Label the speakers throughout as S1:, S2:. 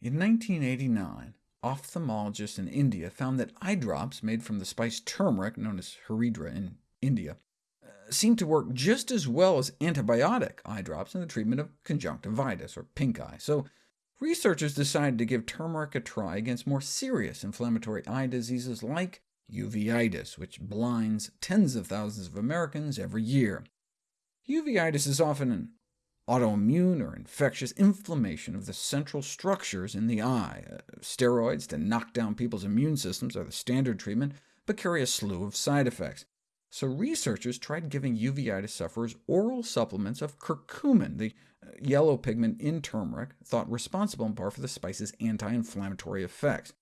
S1: In 1989, ophthalmologists in India found that eye drops made from the spice turmeric, known as haridra in India, uh, seemed to work just as well as antibiotic eye drops in the treatment of conjunctivitis, or pink eye. So researchers decided to give turmeric a try against more serious inflammatory eye diseases like uveitis, which blinds tens of thousands of Americans every year. Uveitis is often an autoimmune or infectious inflammation of the central structures in the eye. Uh, steroids to knock down people's immune systems are the standard treatment, but carry a slew of side effects. So researchers tried giving uveitis sufferers oral supplements of curcumin, the uh, yellow pigment in turmeric, thought responsible in part for the spice's anti-inflammatory effects.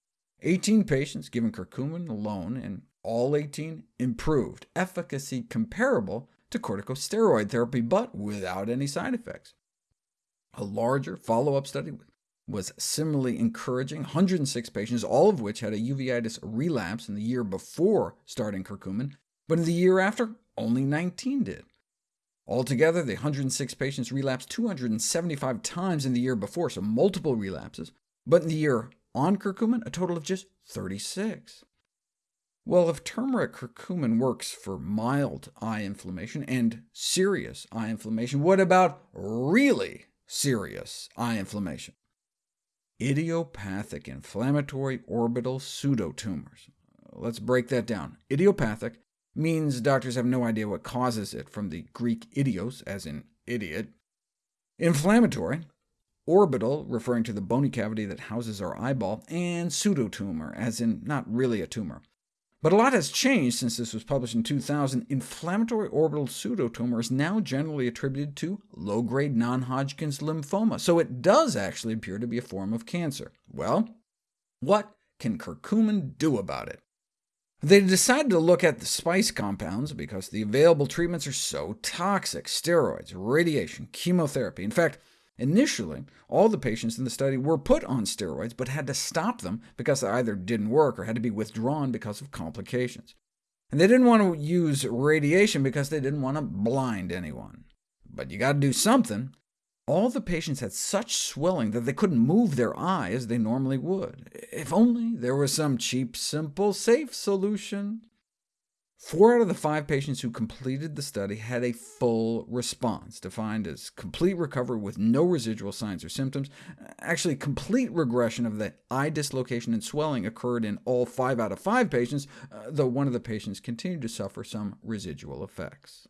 S1: 18 patients given curcumin alone, and all 18 improved, efficacy comparable to corticosteroid therapy, but without any side effects. A larger follow-up study was similarly encouraging, 106 patients, all of which had a uveitis relapse in the year before starting curcumin, but in the year after, only 19 did. Altogether, the 106 patients relapsed 275 times in the year before, so multiple relapses, but in the year on curcumin, a total of just 36. Well, if turmeric curcumin works for mild eye inflammation and serious eye inflammation, what about really serious eye inflammation? Idiopathic inflammatory orbital pseudotumors. Let's break that down. Idiopathic means doctors have no idea what causes it, from the Greek idios, as in idiot. Inflammatory, orbital, referring to the bony cavity that houses our eyeball, and pseudotumor, as in not really a tumor. But a lot has changed since this was published in 2000. Inflammatory orbital pseudotumor is now generally attributed to low-grade non-Hodgkin's lymphoma, so it does actually appear to be a form of cancer. Well, what can curcumin do about it? They decided to look at the spice compounds because the available treatments are so toxic— steroids, radiation, chemotherapy. In fact, Initially, all the patients in the study were put on steroids, but had to stop them because they either didn't work or had to be withdrawn because of complications. And they didn't want to use radiation because they didn't want to blind anyone. But you got to do something. All the patients had such swelling that they couldn't move their eye as they normally would. If only there was some cheap, simple, safe solution. Four out of the five patients who completed the study had a full response, defined as complete recovery with no residual signs or symptoms. Actually, complete regression of the eye dislocation and swelling occurred in all five out of five patients, uh, though one of the patients continued to suffer some residual effects.